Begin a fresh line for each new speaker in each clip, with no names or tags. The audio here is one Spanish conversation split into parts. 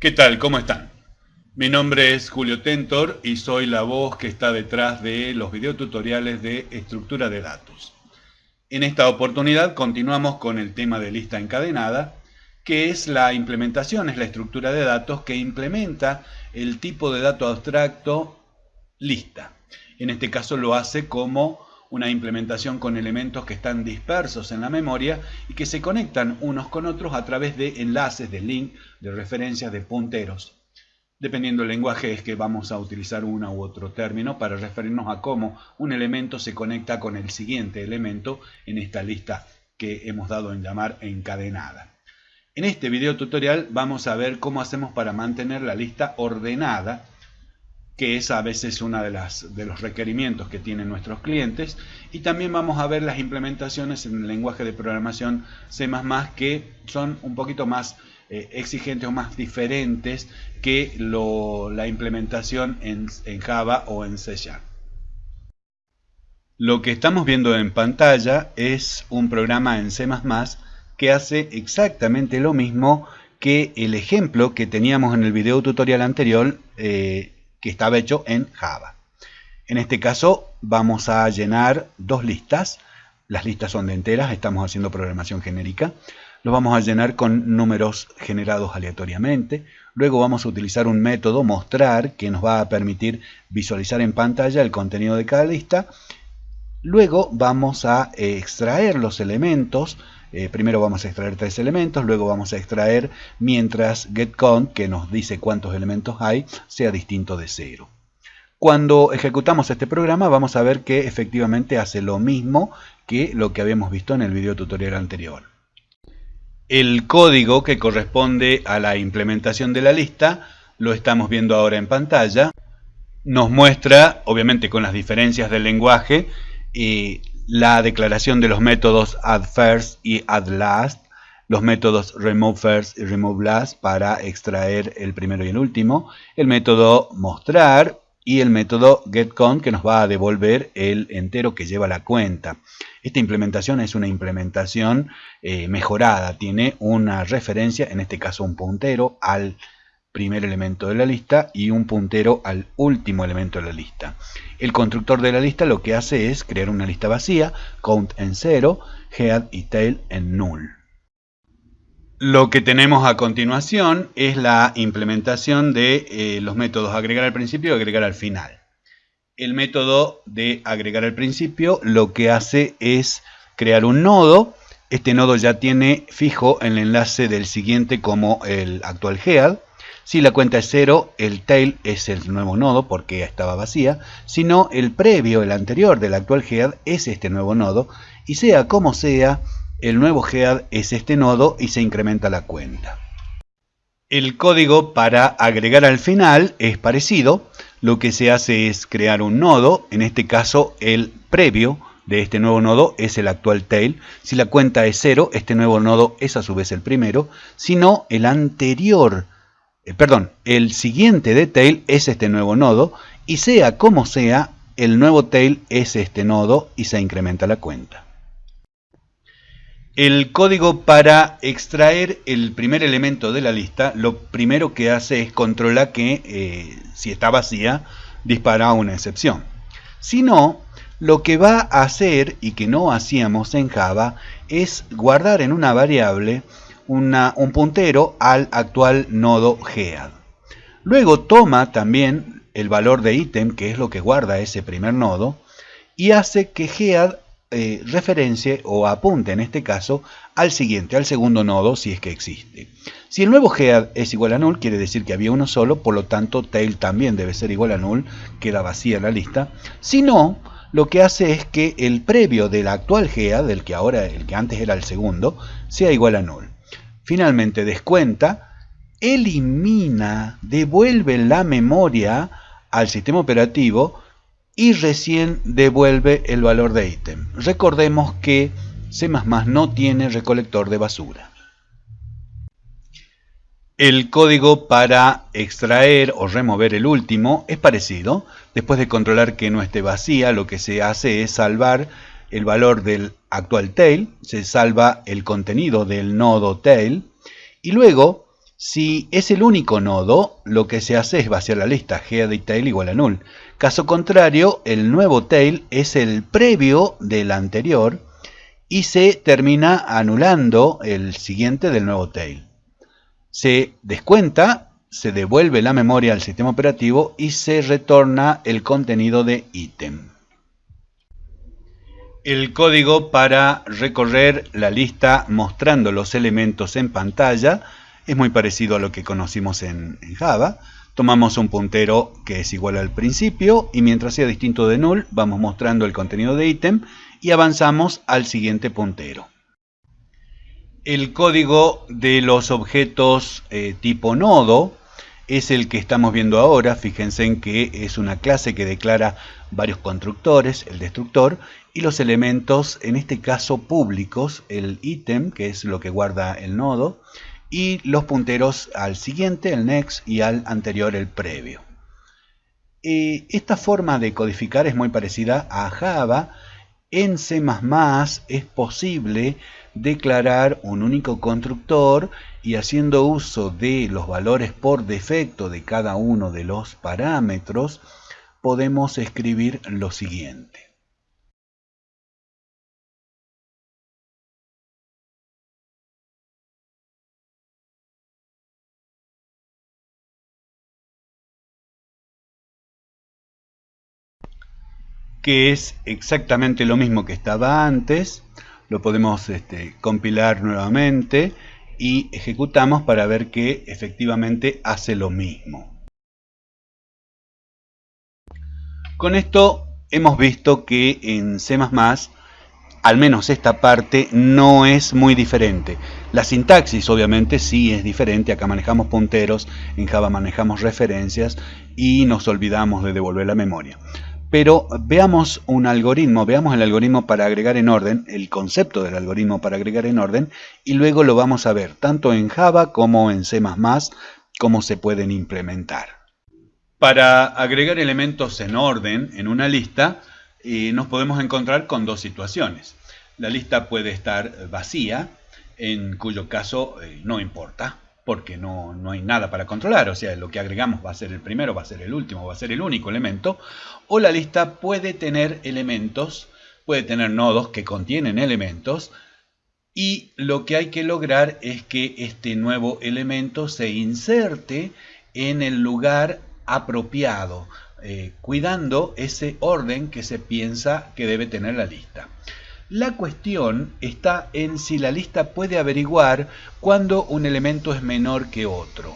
¿Qué tal? ¿Cómo están? Mi nombre es Julio Tentor y soy la voz que está detrás de los videotutoriales de estructura de datos. En esta oportunidad continuamos con el tema de lista encadenada, que es la implementación, es la estructura de datos que implementa el tipo de dato abstracto lista. En este caso lo hace como una implementación con elementos que están dispersos en la memoria y que se conectan unos con otros a través de enlaces, de link, de referencias, de punteros. Dependiendo del lenguaje es que vamos a utilizar uno u otro término para referirnos a cómo un elemento se conecta con el siguiente elemento en esta lista que hemos dado en llamar encadenada. En este video tutorial vamos a ver cómo hacemos para mantener la lista ordenada que es a veces uno de, de los requerimientos que tienen nuestros clientes. Y también vamos a ver las implementaciones en el lenguaje de programación C++ que son un poquito más eh, exigentes o más diferentes que la implementación en, en Java o en C. Lo que estamos viendo en pantalla es un programa en C++ que hace exactamente lo mismo que el ejemplo que teníamos en el video tutorial anterior eh, que estaba hecho en Java. En este caso vamos a llenar dos listas. Las listas son de enteras, estamos haciendo programación genérica. Lo vamos a llenar con números generados aleatoriamente. Luego vamos a utilizar un método mostrar que nos va a permitir visualizar en pantalla el contenido de cada lista. Luego vamos a extraer los elementos eh, primero vamos a extraer tres elementos, luego vamos a extraer mientras getCount, que nos dice cuántos elementos hay, sea distinto de cero. Cuando ejecutamos este programa vamos a ver que efectivamente hace lo mismo que lo que habíamos visto en el video tutorial anterior. El código que corresponde a la implementación de la lista lo estamos viendo ahora en pantalla. Nos muestra, obviamente con las diferencias del lenguaje, y la declaración de los métodos addFirst y addLast, los métodos removeFirst y removeLast para extraer el primero y el último, el método mostrar y el método getCount que nos va a devolver el entero que lleva la cuenta. Esta implementación es una implementación eh, mejorada, tiene una referencia, en este caso un puntero, al primer elemento de la lista y un puntero al último elemento de la lista. El constructor de la lista lo que hace es crear una lista vacía, count en 0, head y tail en null. Lo que tenemos a continuación es la implementación de eh, los métodos agregar al principio y agregar al final. El método de agregar al principio lo que hace es crear un nodo. Este nodo ya tiene fijo el enlace del siguiente como el actual head si la cuenta es 0, el tail es el nuevo nodo porque estaba vacía. Si no, el previo, el anterior del actual head es este nuevo nodo. Y sea como sea, el nuevo head es este nodo y se incrementa la cuenta. El código para agregar al final es parecido. Lo que se hace es crear un nodo, en este caso el previo de este nuevo nodo es el actual tail. Si la cuenta es 0, este nuevo nodo es a su vez el primero. Si no, el anterior eh, perdón, el siguiente de tail es este nuevo nodo y sea como sea, el nuevo tail es este nodo y se incrementa la cuenta. El código para extraer el primer elemento de la lista, lo primero que hace es controlar que eh, si está vacía, dispara una excepción. Si no, lo que va a hacer, y que no hacíamos en Java, es guardar en una variable un puntero al actual nodo head. Luego toma también el valor de ítem, que es lo que guarda ese primer nodo, y hace que head eh, referencie o apunte en este caso al siguiente, al segundo nodo si es que existe. Si el nuevo head es igual a null, quiere decir que había uno solo, por lo tanto tail también debe ser igual a null, queda vacía la lista. Si no, lo que hace es que el previo del actual head, del que ahora el que antes era el segundo, sea igual a null. Finalmente descuenta, elimina, devuelve la memoria al sistema operativo y recién devuelve el valor de ítem. Recordemos que C++ no tiene recolector de basura. El código para extraer o remover el último es parecido. Después de controlar que no esté vacía, lo que se hace es salvar el valor del actual tail, se salva el contenido del nodo tail y luego Si es el único nodo, lo que se hace es vaciar la lista tail igual a null. Caso contrario, el nuevo tail es el previo del anterior y se termina anulando el siguiente del nuevo tail. Se descuenta, se devuelve la memoria al sistema operativo y se retorna el contenido de ítem. El código para recorrer la lista mostrando los elementos en pantalla es muy parecido a lo que conocimos en, Java. Tomamos un puntero que es igual al principio y mientras sea distinto de null vamos mostrando el contenido de ítem y avanzamos al siguiente puntero. El código de los objetos eh, tipo nodo es el que estamos viendo ahora. Fíjense en que es una clase que declara varios constructores, el destructor, y los elementos, en este caso públicos, el ítem, que es lo que guarda el nodo, y los punteros al siguiente, el next, y al anterior, el previo. Eh, esta forma de codificar es muy parecida a Java. En C++ es posible declarar un único constructor y haciendo uso de los valores por defecto de cada uno de los parámetros, podemos escribir lo siguiente. Que es exactamente lo mismo que estaba antes, lo podemos este, compilar nuevamente y ejecutamos para ver que efectivamente hace lo mismo. Con esto hemos visto que en C++ al menos esta parte no es muy diferente. La sintaxis obviamente sí es diferente, acá manejamos punteros, en Java manejamos referencias y nos olvidamos de devolver la memoria. Pero veamos un algoritmo, veamos el algoritmo para agregar en orden, el concepto del algoritmo para agregar en orden, y luego lo vamos a ver tanto en Java como en C++, cómo se pueden implementar. Para agregar elementos en orden en una lista, eh, nos podemos encontrar con dos situaciones. La lista puede estar vacía, en cuyo caso eh, no importa, porque no, hay nada para controlar, o sea, lo que agregamos va a ser el primero, va a ser el último, va a ser el único elemento, o la lista puede tener elementos, puede tener nodos que contienen elementos, y lo que hay que lograr es que este nuevo elemento se inserte en el lugar apropiado, eh, cuidando ese orden que se piensa que debe tener la lista. La cuestión está en si la lista puede averiguar cuando un elemento es menor que otro.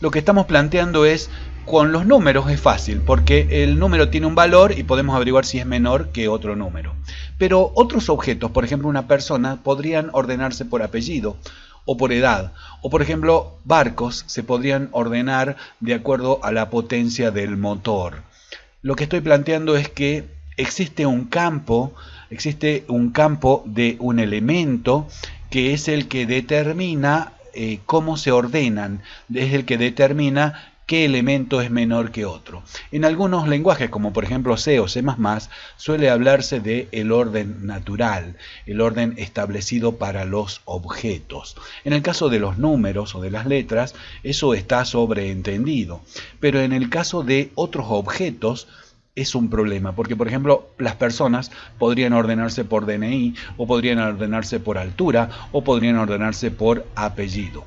Lo que estamos planteando es, con los números es fácil, porque el número tiene un valor y podemos averiguar si es menor que otro número. Pero otros objetos, por ejemplo una persona, podrían ordenarse por apellido o por edad. O por ejemplo, barcos se podrían ordenar de acuerdo a la potencia del motor. Lo que estoy planteando es que existe un campo existe un campo de un elemento que es el que determina eh, cómo se ordenan, es el que determina qué elemento es menor que otro. En algunos lenguajes, como por ejemplo C o C++, suele hablarse de el orden natural, el orden establecido para los objetos. En el caso de los números o de las letras, eso está sobreentendido. Pero en el caso de otros objetos, es un problema, porque por ejemplo las personas podrían ordenarse por DNI, o podrían ordenarse por altura, o podrían ordenarse por apellido.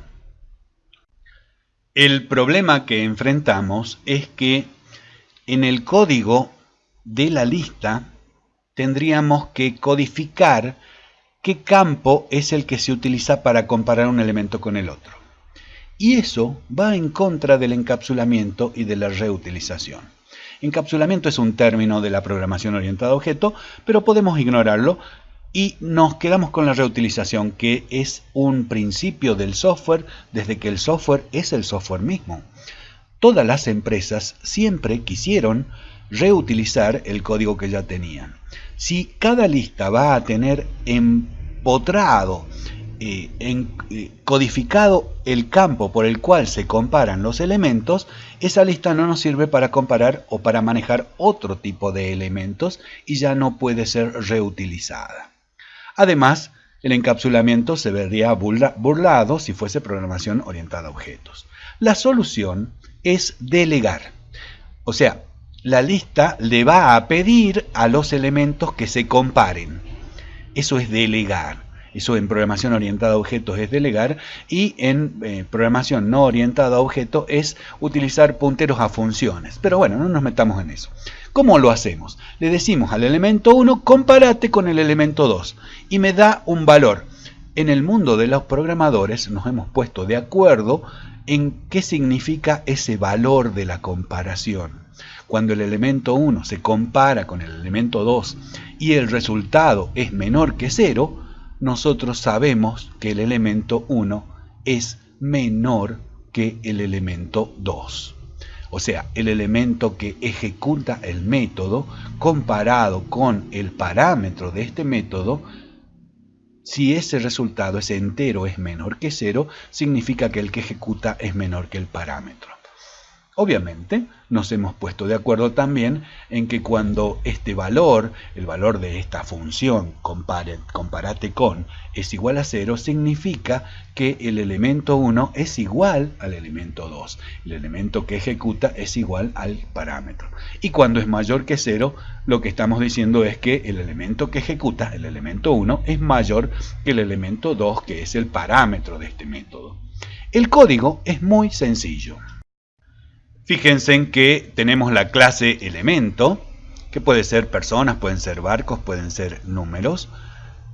El problema que enfrentamos es que en el código de la lista tendríamos que codificar qué campo es el que se utiliza para comparar un elemento con el otro. Y eso va en contra del encapsulamiento y de la reutilización. Encapsulamiento es un término de la programación orientada a objeto, pero podemos ignorarlo y nos quedamos con la reutilización, que es un principio del software desde que el software es el software mismo. Todas las empresas siempre quisieron reutilizar el código que ya tenían. Si cada lista va a tener empotrado eh, en, eh, codificado el campo por el cual se comparan los elementos, esa lista no nos sirve para comparar o para manejar otro tipo de elementos y ya no puede ser reutilizada. Además, El encapsulamiento se vería burlado si fuese programación orientada a objetos. La solución es delegar. O sea, la lista le va a pedir a los elementos que se comparen. Eso es delegar. Eso en programación orientada a objetos es delegar y en eh, programación no orientada a objetos es utilizar punteros a funciones. Pero bueno, no nos metamos en eso. ¿Cómo lo hacemos? Le decimos al elemento 1, compárate con el elemento 2 y me da un valor. En el mundo de los programadores nos hemos puesto de acuerdo en qué significa ese valor de la comparación. Cuando el elemento 1 se compara con el elemento 2 y el resultado es menor que 0, nosotros sabemos que el elemento 1 es menor que el elemento 2. O sea, el elemento que ejecuta el método comparado con el parámetro de este método, si ese resultado, ese entero, es menor que 0, significa que el que ejecuta es menor que el parámetro. Obviamente, nos hemos puesto de acuerdo también en que cuando este valor, el valor de esta función, compare, comparate con, es igual a 0, significa que el elemento 1 es igual al elemento 2. El elemento que ejecuta es igual al parámetro. Y cuando es mayor que 0, lo que estamos diciendo es que el elemento que ejecuta, el elemento 1, es mayor que el elemento 2, que es el parámetro de este método. El código es muy sencillo. Fíjense en que tenemos la clase elemento, que puede ser personas, pueden ser barcos, pueden ser números,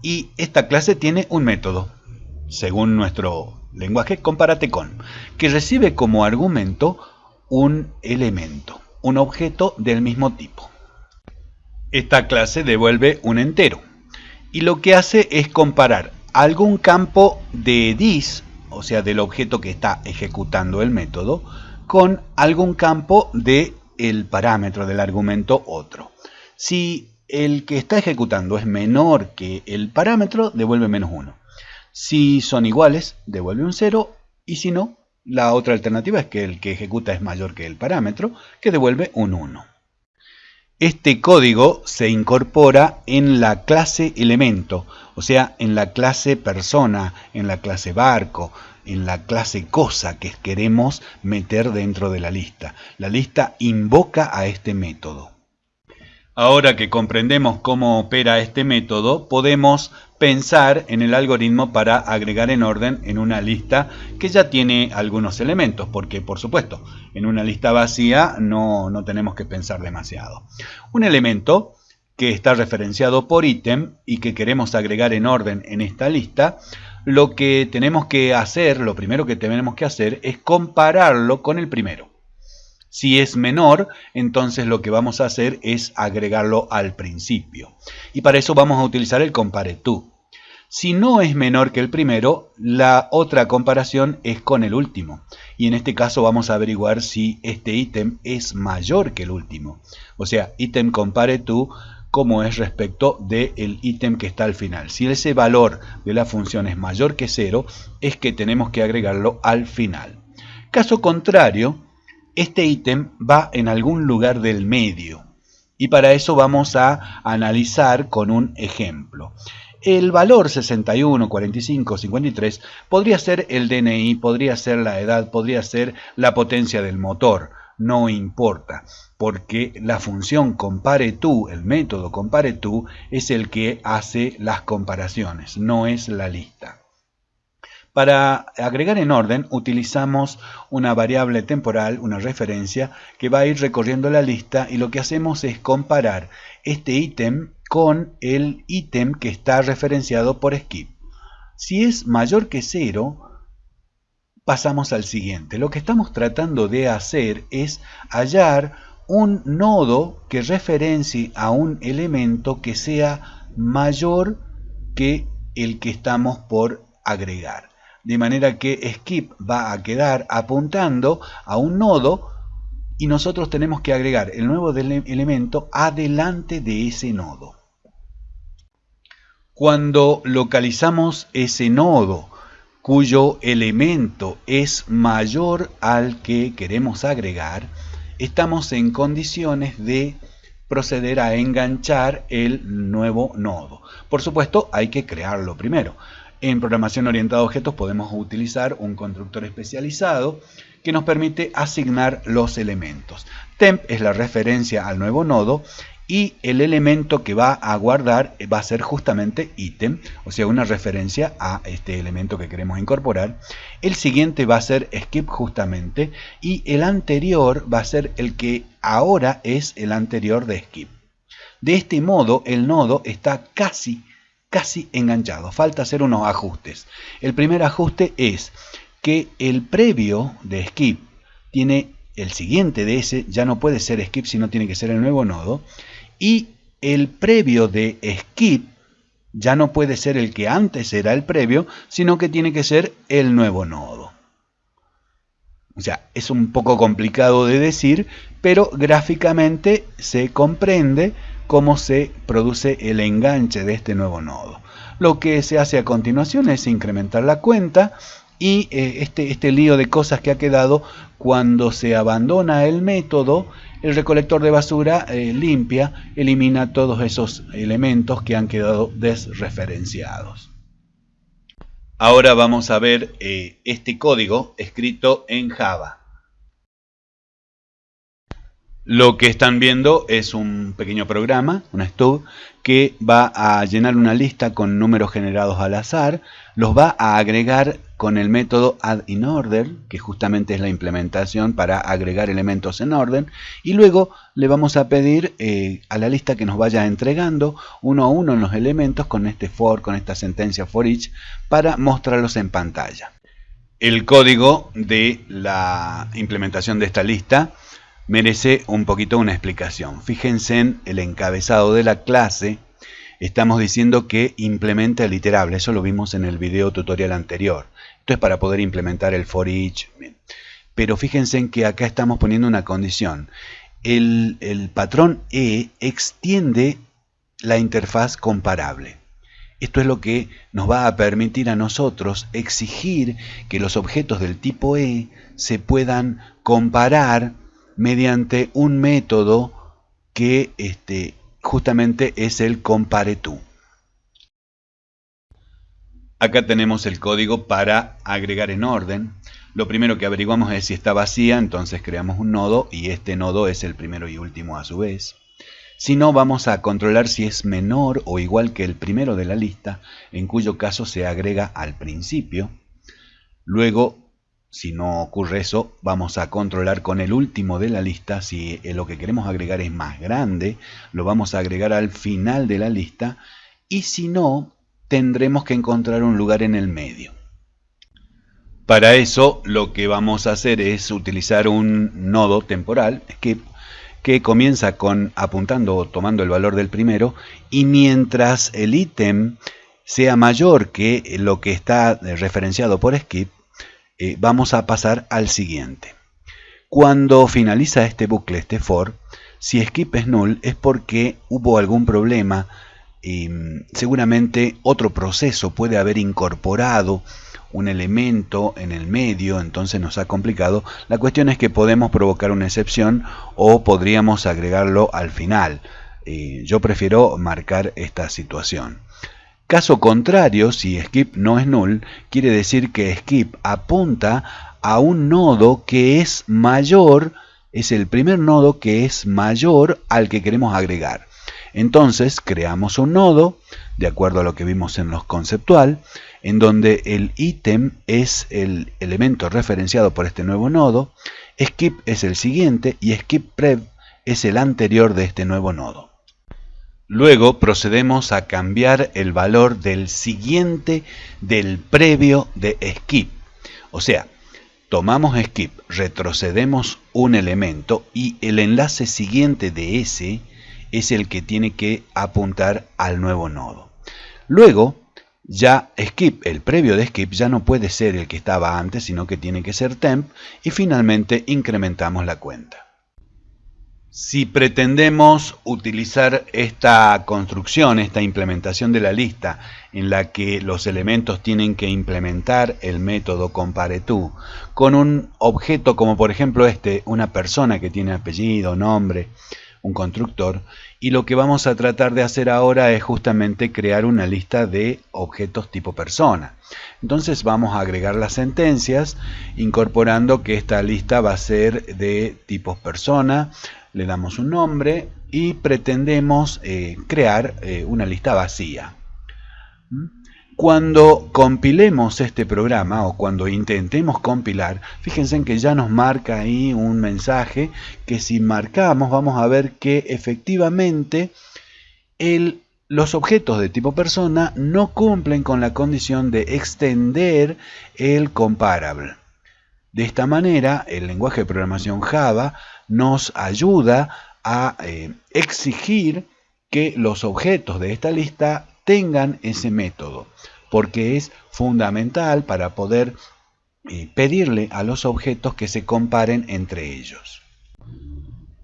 y esta clase tiene un método, según nuestro lenguaje, compárate con, que recibe como argumento un elemento, un objeto del mismo tipo. Esta clase devuelve un entero, y lo que hace es comparar algún campo de dis, o sea, del objeto que está ejecutando el método, con algún campo del el parámetro del argumento otro. Si el que está ejecutando es menor que el parámetro, devuelve menos 1. Si son iguales, devuelve un 0. Y si no, la otra alternativa es que el que ejecuta es mayor que el parámetro, que devuelve un 1. Este código se incorpora en la clase elemento, o sea, en la clase persona, en la clase barco, en la clase cosa que queremos meter dentro de la lista. La lista invoca a este método. Ahora que comprendemos cómo opera este método, podemos pensar en el algoritmo para agregar en orden en una lista que ya tiene algunos elementos, porque por supuesto, en una lista vacía no, no tenemos que pensar demasiado. Un elemento que está referenciado por ítem y que queremos agregar en orden en esta lista, lo que tenemos que hacer, lo primero que tenemos que hacer es compararlo con el primero. Si es menor, entonces lo que vamos a hacer es agregarlo al principio. Y para eso vamos a utilizar el compareTo. Si no es menor que el primero, la otra comparación es con el último. Y en este caso vamos a averiguar si este ítem es mayor que el último. O sea, ítem compareTo como es respecto del ítem que está al final. Si ese valor de la función es mayor que 0, es que tenemos que agregarlo al final. Caso contrario, este ítem va en algún lugar del medio. Y para eso vamos a analizar con un ejemplo. El valor 61, 45, 53 podría ser el DNI, podría ser la edad, podría ser la potencia del motor no importa, porque la función compare tú, el método compare tú, es el que hace las comparaciones, no es la lista. Para agregar en orden utilizamos una variable temporal, una referencia, que va a ir recorriendo la lista y lo que hacemos es comparar este ítem con el ítem que está referenciado por skip. Si es mayor que 0, pasamos al siguiente. Lo que estamos tratando de hacer es hallar un nodo que referencie a un elemento que sea mayor que el que estamos por agregar. De manera que skip va a quedar apuntando a un nodo y nosotros tenemos que agregar el nuevo elemento adelante de ese nodo. Cuando localizamos ese nodo cuyo elemento es mayor al que queremos agregar, estamos en condiciones de proceder a enganchar el nuevo nodo. Por supuesto, hay que crearlo primero. En programación orientada a objetos podemos utilizar un constructor especializado que nos permite asignar los elementos. Temp es la referencia al nuevo nodo y el elemento que va a guardar va a ser justamente ítem, o sea, una referencia a este elemento que queremos incorporar. El siguiente va a ser skip justamente y el anterior va a ser el que ahora es el anterior de skip. De este modo, el nodo está casi, casi enganchado. Falta hacer unos ajustes. El primer ajuste es que el previo de skip tiene el siguiente de ese, ya no puede ser skip, sino tiene que ser el nuevo nodo y el previo de skip ya no puede ser el que antes era el previo, sino que tiene que ser el nuevo nodo. O sea, es un poco complicado de decir, pero gráficamente se comprende cómo se produce el enganche de este nuevo nodo. Lo que se hace a continuación es incrementar la cuenta y eh, este, este lío de cosas que ha quedado cuando se abandona el método el recolector de basura eh, limpia, elimina todos esos elementos que han quedado desreferenciados. Ahora vamos a ver eh, este código escrito en Java. Lo que están viendo es un pequeño programa, una stub, que va a llenar una lista con números generados al azar, los va a agregar con el método addInOrder, que justamente es la implementación para agregar elementos en orden, y luego le vamos a pedir eh, a la lista que nos vaya entregando uno a uno en los elementos con este for, con esta sentencia for each, para mostrarlos en pantalla. El código de la implementación de esta lista merece un poquito una explicación. Fíjense en el encabezado de la clase, estamos diciendo que implementa el iterable, eso lo vimos en el video tutorial anterior. Es para poder implementar el for each. Pero fíjense en que acá estamos poniendo una condición. El, el patrón E extiende la interfaz comparable. Esto es lo que nos va a permitir a nosotros exigir que los objetos del tipo E se puedan comparar mediante un método que este, justamente es el compareTo. Acá tenemos el código para agregar en orden. Lo primero que averiguamos es si está vacía, entonces creamos un nodo y este nodo es el primero y último a su vez. Si no, vamos a controlar si es menor o igual que el primero de la lista, en cuyo caso se agrega al principio. Luego si no ocurre eso, vamos a controlar con el último de la lista. Si lo que queremos agregar es más grande, lo vamos a agregar al final de la lista. Y si no, tendremos que encontrar un lugar en el medio. Para eso, lo que vamos a hacer es utilizar un nodo temporal, skip, que comienza con apuntando o tomando el valor del primero, y mientras el ítem sea mayor que lo que está referenciado por skip, eh, vamos a pasar al siguiente. Cuando finaliza este bucle, este for, si skip es null es porque hubo algún problema mm, seguramente otro proceso puede haber incorporado un elemento en el medio, entonces nos ha complicado. La cuestión es que podemos provocar una excepción o podríamos agregarlo al final. Eh, yo prefiero marcar esta situación. Caso contrario, si skip no es null, quiere decir que skip apunta a un nodo que es mayor, es el primer nodo que es mayor al que queremos agregar. Entonces creamos un nodo, de acuerdo a lo que vimos en los conceptual, en donde el ítem es el elemento referenciado por este nuevo nodo, skip es el siguiente y skip prev es el anterior de este nuevo nodo. Luego procedemos a cambiar el valor del siguiente del previo de skip. O sea, tomamos skip, retrocedemos un elemento y el enlace siguiente de ese es el que tiene que apuntar al nuevo nodo. Luego, ya skip, el previo de skip, ya no puede ser el que estaba antes, sino que tiene que ser temp y finalmente incrementamos la cuenta. Si pretendemos utilizar esta construcción, esta implementación de la lista, en la que los elementos tienen que implementar el método compareTo, con un objeto como por ejemplo este, una persona que tiene apellido, nombre, un constructor, y lo que vamos a tratar de hacer ahora es justamente crear una lista de objetos tipo persona. Entonces vamos a agregar las sentencias, incorporando que esta lista va a ser de tipos persona, le damos un nombre y pretendemos eh, crear eh, una lista vacía. ¿Mm? Cuando compilemos este programa o cuando intentemos compilar, fíjense en que ya nos marca ahí un mensaje que si marcamos vamos a ver que efectivamente los objetos de tipo persona no cumplen con la condición de extender el comparable. De esta manera, el lenguaje de programación Java nos ayuda a eh, exigir que los objetos de esta lista tengan ese método, porque es fundamental para poder eh, pedirle a los objetos que se comparen entre ellos.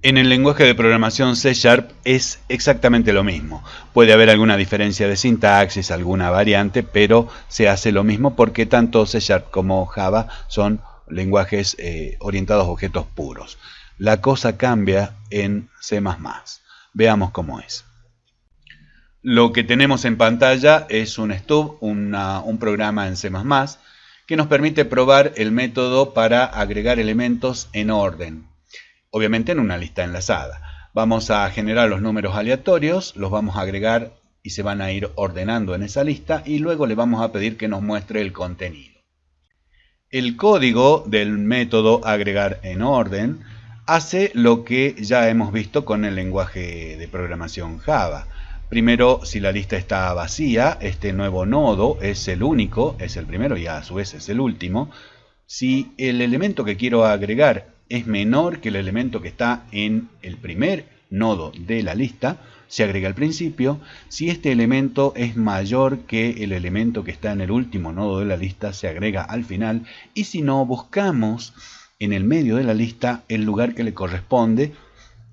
En el lenguaje de programación C Sharp es exactamente lo mismo. Puede haber alguna diferencia de sintaxis, alguna variante, pero se hace lo mismo porque tanto C Sharp como Java son lenguajes eh, orientados a objetos puros. La cosa cambia en C++. Veamos cómo es. Lo que tenemos en pantalla es un stub, un programa en C++ que nos permite probar el método para agregar elementos en orden, obviamente en una lista enlazada. Vamos a generar los números aleatorios, los vamos a agregar y se van a ir ordenando en esa lista y luego le vamos a pedir que nos muestre el contenido. El código del método agregar en orden hace lo que ya hemos visto con el lenguaje de programación Java. Primero, si la lista está vacía, este nuevo nodo es el único, es el primero y a su vez es el último. Si el elemento que quiero agregar es menor que el elemento que está en el primer nodo de la lista, se agrega al principio. Si este elemento es mayor que el elemento que está en el último nodo de la lista, se agrega al final. Y si no, buscamos en el medio de la lista el lugar que le corresponde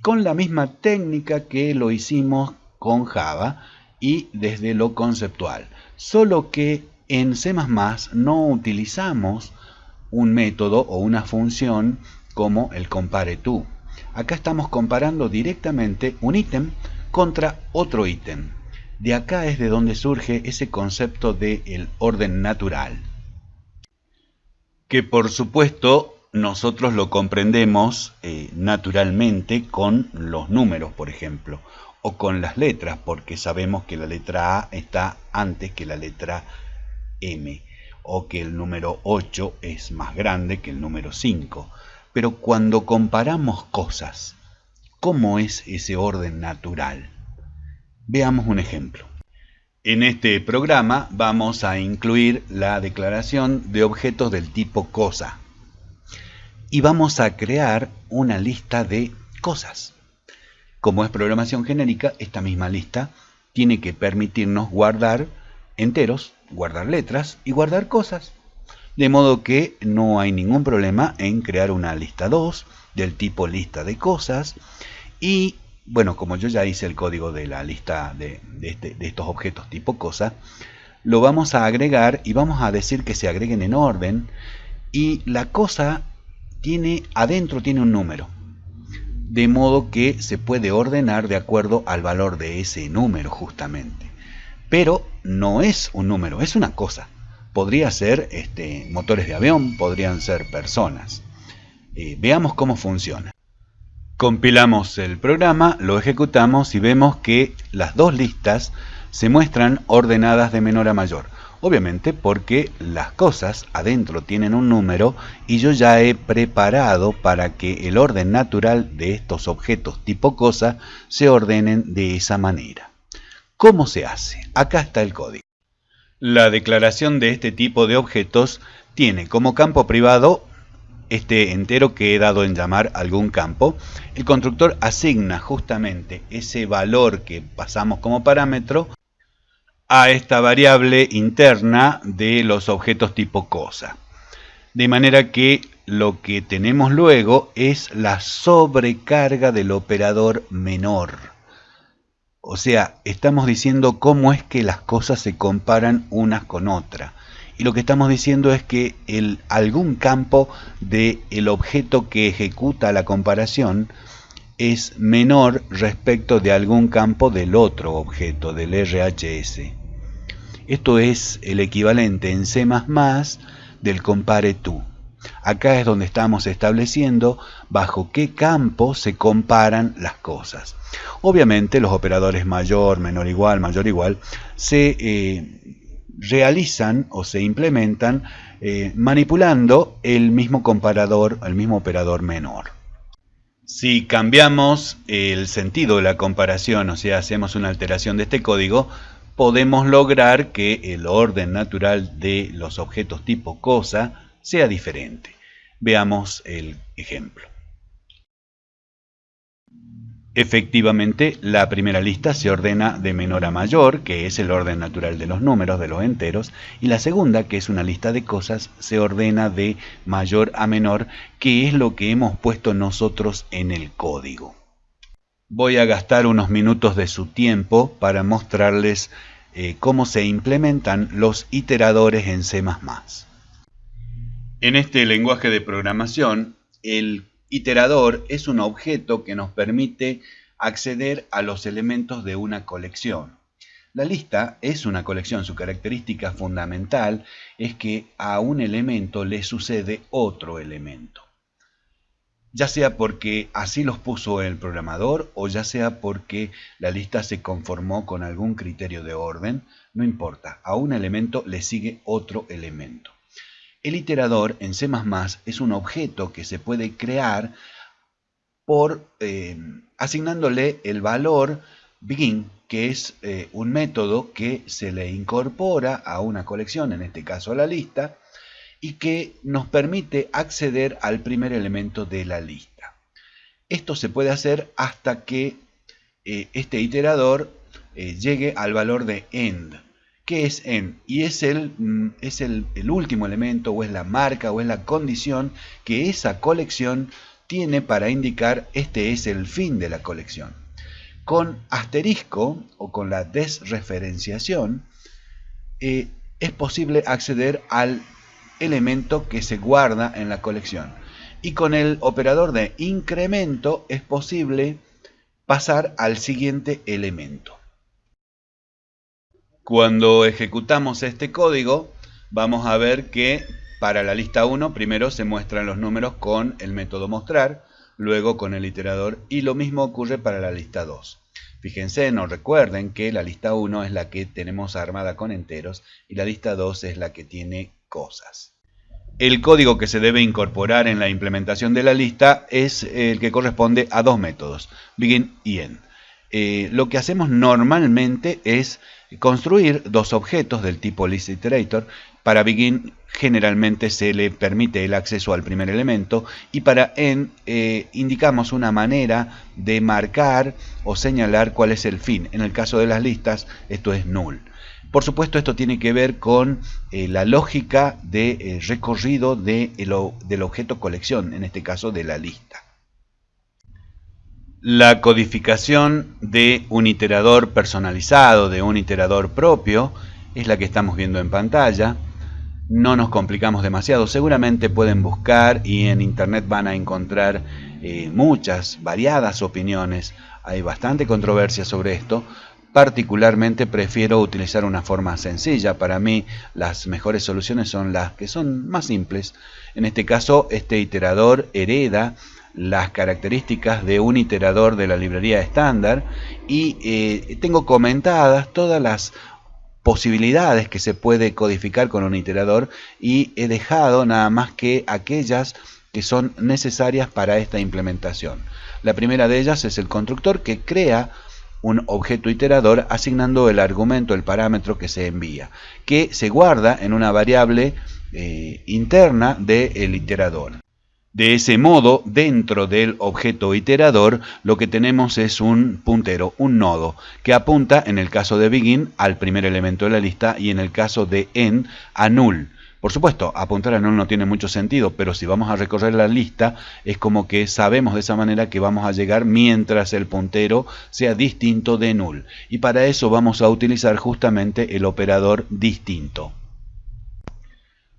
con la misma técnica que lo hicimos con Java y desde lo conceptual. Solo que en C++ no utilizamos un método o una función como el compareTo. Acá estamos comparando directamente un ítem contra otro ítem. De acá es de donde surge ese concepto de orden natural. Que por supuesto nosotros lo comprendemos eh, naturalmente con los números, por ejemplo o con las letras, porque sabemos que la letra A está antes que la letra M, o que el número 8 es más grande que el número 5. Pero cuando comparamos cosas, ¿cómo es ese orden natural? Veamos un ejemplo. En este programa vamos a incluir la declaración de objetos del tipo cosa y vamos a crear una lista de cosas. Como es programación genérica, esta misma lista tiene que permitirnos guardar enteros, guardar letras y guardar cosas. De modo que no hay ningún problema en crear una lista 2 del tipo lista de cosas. Y bueno, como yo ya hice el código de la lista de, este, de estos objetos tipo cosa, lo vamos a agregar y vamos a decir que se agreguen en orden. Y la cosa tiene adentro tiene un número de modo que se puede ordenar de acuerdo al valor de ese número justamente. Pero no es un número, es una cosa. Podría ser este, motores de avión, podrían ser personas. Eh, veamos cómo funciona. Compilamos el programa, lo ejecutamos y vemos que las dos listas se muestran ordenadas de menor a mayor. Obviamente porque las cosas adentro tienen un número y yo ya he preparado para que el orden natural de estos objetos tipo cosa se ordenen de esa manera. ¿Cómo se hace? Acá está el código. La declaración de este tipo de objetos tiene como campo privado este entero que he dado en llamar algún campo. El constructor asigna justamente ese valor que pasamos como parámetro a esta variable interna de los objetos tipo cosa. De manera que lo que tenemos luego es la sobrecarga del operador menor. O sea, estamos diciendo cómo es que las cosas se comparan unas con otras. Y lo que estamos diciendo es que el, algún campo del el objeto que ejecuta la comparación es menor respecto de algún campo del otro objeto, del RHS. Esto es el equivalente en C++ del compare to. Acá es donde estamos estableciendo bajo qué campo se comparan las cosas. Obviamente los operadores mayor, menor igual, mayor igual, se eh, realizan o se implementan eh, manipulando el mismo comparador, el mismo operador menor. Si cambiamos el sentido de la comparación, o sea, hacemos una alteración de este código, podemos lograr que el orden natural de los objetos tipo cosa sea diferente. Veamos el ejemplo. Efectivamente, la primera lista se ordena de menor a mayor, que es el orden natural de los números, de los enteros, y la segunda, que es una lista de cosas, se ordena de mayor a menor, que es lo que hemos puesto nosotros en el código. Voy a gastar unos minutos de su tiempo para mostrarles eh, cómo se implementan los iteradores en C++. En este lenguaje de programación, el Iterador es un objeto que nos permite acceder a los elementos de una colección. La lista es una colección, su característica fundamental es que a un elemento le sucede otro elemento. Ya sea porque así los puso el programador o ya sea porque la lista se conformó con algún criterio de orden, no importa, a un elemento le sigue otro elemento. El iterador en C++ es un objeto que se puede crear por eh, asignándole el valor begin, que es eh, un método que se le incorpora a una colección, en este caso a la lista, y que nos permite acceder al primer elemento de la lista. Esto se puede hacer hasta que eh, este iterador llegue al valor de end. ¿Qué es en? Y es, el, mm, es el, último elemento o es la marca o es la condición que esa colección tiene para indicar este es el fin de la colección. Con asterisco o con la desreferenciación eh, es posible acceder al elemento que se guarda en la colección. Y con el operador de incremento es posible pasar al siguiente elemento. Cuando ejecutamos este código, vamos a ver que para la lista 1 primero se muestran los números con el método mostrar, luego con el iterador y lo mismo ocurre para la lista 2. Fíjense, no recuerden que la lista 1 es la que tenemos armada con enteros y la lista 2 es la que tiene cosas. El código que se debe incorporar en la implementación de la lista es el que corresponde a dos métodos, begin y end. Eh, lo que hacemos normalmente es construir dos objetos del tipo listIterator. Para begin generalmente se le permite el acceso al primer elemento y para end eh, indicamos una manera de marcar o señalar cuál es el fin. En el caso de las listas esto es null. Por supuesto esto tiene que ver con eh, la lógica de recorrido del objeto colección, en este caso de la lista. La codificación de un iterador personalizado, de un iterador propio, es la que estamos viendo en pantalla. No nos complicamos demasiado. Seguramente pueden buscar y en internet van a encontrar eh, muchas, variadas opiniones. Hay bastante controversia sobre esto. Particularmente prefiero utilizar una forma sencilla. Para mí las mejores soluciones son las que son más simples. En este caso, este iterador hereda las características de un iterador de la librería estándar y eh, tengo comentadas todas las posibilidades que se puede codificar con un iterador y he dejado nada más que aquellas que son necesarias para esta implementación. La primera de ellas es el constructor que crea un objeto iterador asignando el argumento, el parámetro que se envía, que se guarda en una variable eh, interna del iterador. De ese modo, dentro del objeto iterador, lo que tenemos es un puntero, un nodo, que apunta, en el caso de begin, al primer elemento de la lista y en el caso de end, a null. Por supuesto, apuntar a null no tiene mucho sentido, pero si vamos a recorrer la lista, es como que sabemos de esa manera que vamos a llegar mientras el puntero sea distinto de null. Y para eso vamos a utilizar justamente el operador distinto.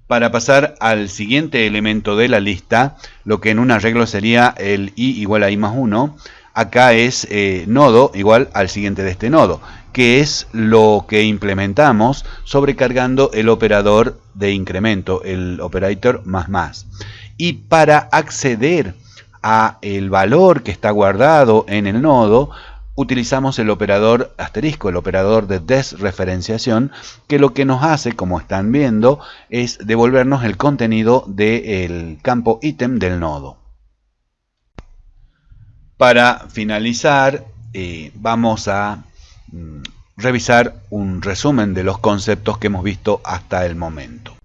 Para pasar al siguiente elemento de la lista, lo que en un arreglo sería el i igual a i más 1, acá es eh, nodo igual al siguiente de este nodo, que es lo que implementamos sobrecargando el operador de incremento, el operator más más. Y para acceder a el valor que está guardado en el nodo, utilizamos el operador asterisco, el operador de desreferenciación, que lo que nos hace, como están viendo, es devolvernos el contenido del campo ítem del nodo. Para finalizar, eh, vamos a mm, revisar un resumen de los conceptos que hemos visto hasta el momento.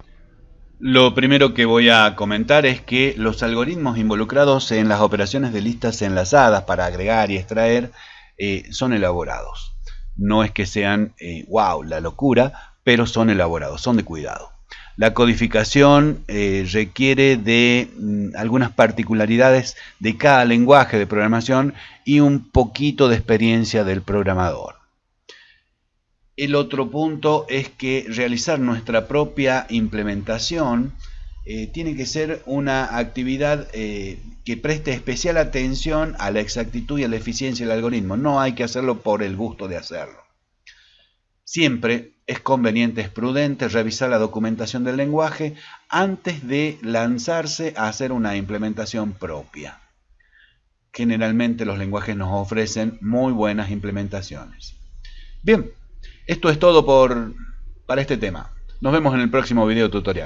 Lo primero que voy a comentar es que los algoritmos involucrados en las operaciones de listas enlazadas para agregar y extraer eh, son elaborados. No es que sean, wow, eh, la locura, pero son elaborados, son de cuidado. La codificación eh, requiere de mm, algunas particularidades de cada lenguaje de programación y un poquito de experiencia del programador. El otro punto es que realizar nuestra propia implementación eh, tiene que ser una actividad eh, que preste especial atención a la exactitud y a la eficiencia del algoritmo. No hay que hacerlo por el gusto de hacerlo. Siempre es conveniente, es prudente revisar la documentación del lenguaje antes de lanzarse a hacer una implementación propia. Generalmente los lenguajes nos ofrecen muy buenas implementaciones. Bien, esto es todo por, para este tema. Nos vemos en el próximo video tutorial.